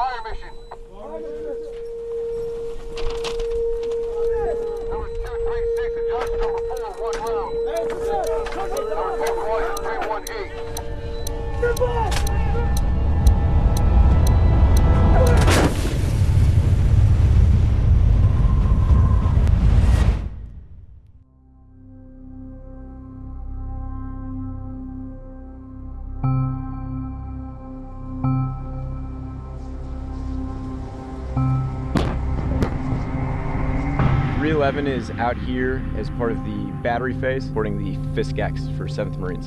Fire mission. Fire mission. Number 236, adjust number 4, one round. Number 2 318. Goodbye! 311 is out here as part of the battery phase, supporting the FSCX for 7th Marines.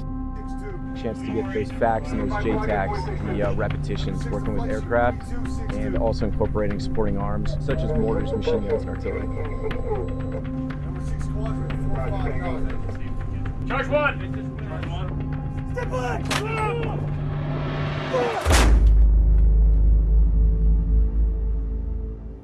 Chance to get those FACs and those JTACs, the uh, repetitions, working with aircraft, and also incorporating supporting arms, such as mortars, machine guns, and artillery. Charge one! Step back!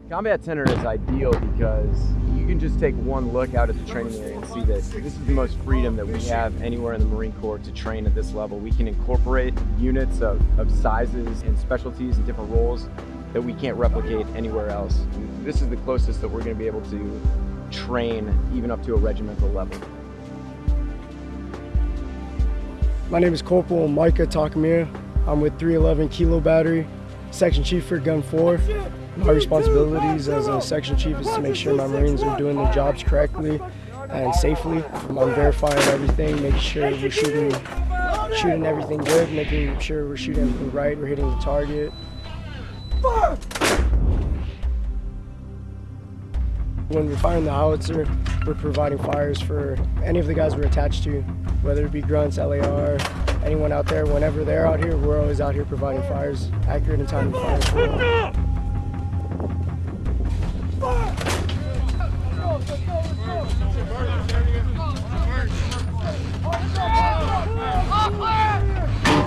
Combat Center is ideal because you can just take one look out at the training area and see that this is the most freedom that we have anywhere in the Marine Corps to train at this level. We can incorporate units of, of sizes and specialties and different roles that we can't replicate anywhere else. This is the closest that we're going to be able to train even up to a regimental level. My name is Corporal Micah Takamir. I'm with 311 Kilo Battery, Section Chief for Gun 4. My responsibilities as a section chief is to make sure my Marines are doing their jobs correctly and safely. I'm verifying everything, making sure we're shooting, shooting everything good, making sure we're shooting everything right, we're hitting the target. When we're firing the howitzer, we're providing fires for any of the guys we're attached to, whether it be grunts, LAR, anyone out there. Whenever they're out here, we're always out here providing fires, accurate and timely fires. Three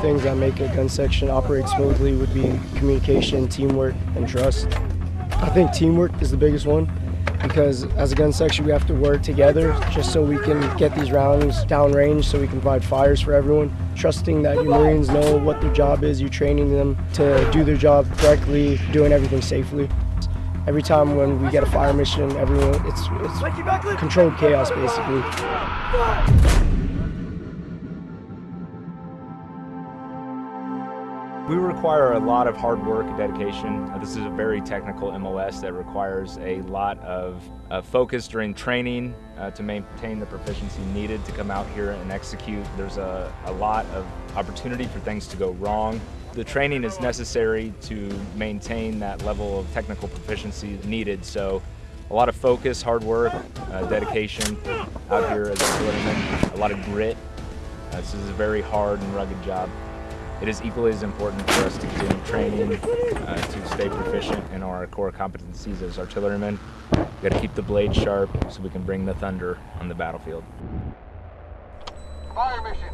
things that make a gun section operate smoothly would be communication, teamwork, and trust. I think teamwork is the biggest one because as a gun section we have to work together just so we can get these rounds downrange so we can provide fires for everyone. Trusting that your Marines know what their job is, you're training them to do their job correctly, doing everything safely. Every time when we get a fire mission, everyone it's, it's controlled chaos basically. We require a lot of hard work and dedication. Uh, This is a very technical MOS that requires a lot of uh, focus during training uh, to maintain the proficiency needed to come out here and execute. There's a, a lot of opportunity for things to go wrong. The training is necessary to maintain that level of technical proficiency needed. So a lot of focus, hard work, uh, dedication out here as a artillerymen, a lot of grit. Uh, this is a very hard and rugged job. It is equally as important for us to continue training uh, to stay proficient in our core competencies as artillerymen. We got to keep the blade sharp so we can bring the thunder on the battlefield. Fire mission.